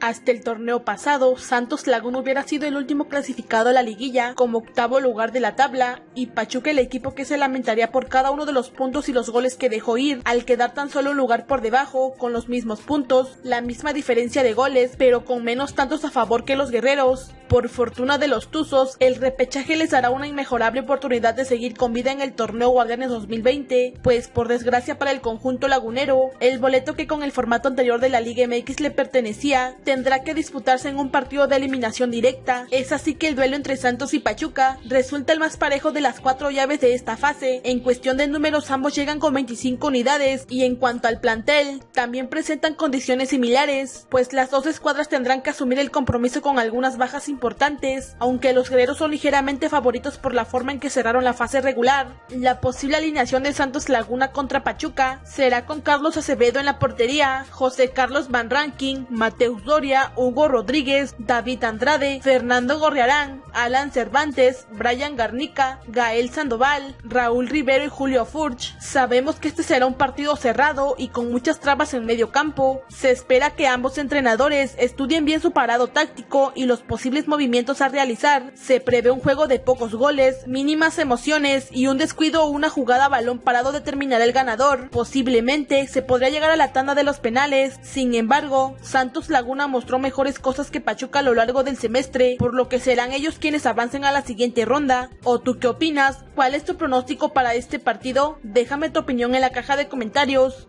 Hasta el torneo pasado, Santos Laguna hubiera sido el último clasificado a la liguilla como octavo lugar de la tabla y Pachuca el equipo que se lamentaría por cada uno de los puntos y los goles que dejó ir al quedar tan solo un lugar por debajo con los mismos puntos, la misma diferencia de goles pero con menos tantos a favor que los guerreros. Por fortuna de los Tuzos, el repechaje les dará una inmejorable oportunidad de seguir con vida en el torneo Guardianes 2020, pues por desgracia para el conjunto lagunero, el boleto que con el formato anterior de la Liga MX le pertenecía tendrá que disputarse en un partido de eliminación directa. Es así que el duelo entre Santos y Pachuca resulta el más parejo de las cuatro llaves de esta fase. En cuestión de números ambos llegan con 25 unidades y en cuanto al plantel, también presentan condiciones similares, pues las dos escuadras tendrán que asumir el compromiso con algunas bajas importantes, aunque los guerreros son ligeramente favoritos por la forma en que cerraron la fase regular. La posible alineación de Santos Laguna contra Pachuca será con Carlos Acevedo en la portería, José Carlos Van Ranking, Mateus Hugo Rodríguez, David Andrade, Fernando Gorriarán, Alan Cervantes, Brian Garnica, Gael Sandoval, Raúl Rivero y Julio Furch. Sabemos que este será un partido cerrado y con muchas trabas en medio campo. Se espera que ambos entrenadores estudien bien su parado táctico y los posibles movimientos a realizar. Se prevé un juego de pocos goles, mínimas emociones y un descuido o una jugada a balón parado determinará el ganador. Posiblemente se podría llegar a la tanda de los penales. Sin embargo, Santos Laguna mostró mejores cosas que Pachuca a lo largo del semestre, por lo que serán ellos quienes avancen a la siguiente ronda. ¿O tú qué opinas? ¿Cuál es tu pronóstico para este partido? Déjame tu opinión en la caja de comentarios.